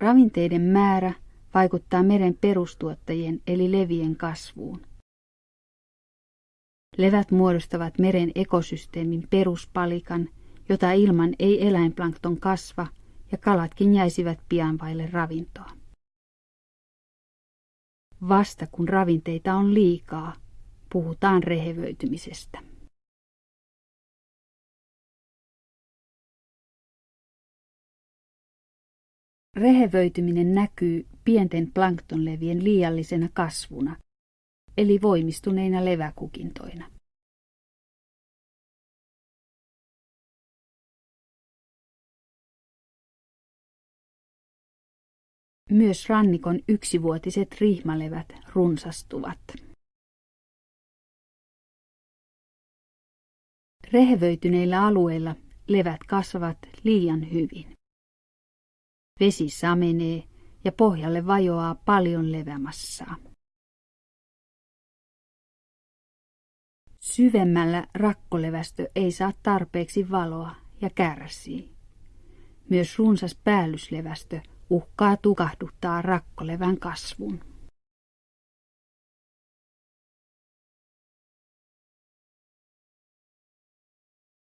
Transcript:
Ravinteiden määrä vaikuttaa meren perustuottajien eli levien kasvuun. Levät muodostavat meren ekosysteemin peruspalikan, jota ilman ei eläinplankton kasva ja kalatkin jäisivät pian vaille ravintoa. Vasta kun ravinteita on liikaa, puhutaan rehevöitymisestä. Rehevöityminen näkyy pienten planktonlevien liiallisena kasvuna, eli voimistuneina leväkukintoina. Myös rannikon yksivuotiset rihmalevät runsastuvat. Rehevöityneillä alueilla levät kasvavat liian hyvin. Vesi samenee ja pohjalle vajoaa paljon levämassaa. Syvemmällä rakkolevästö ei saa tarpeeksi valoa ja kärsii. Myös runsas päällyslevästö uhkaa tukahduttaa rakkolevän kasvun.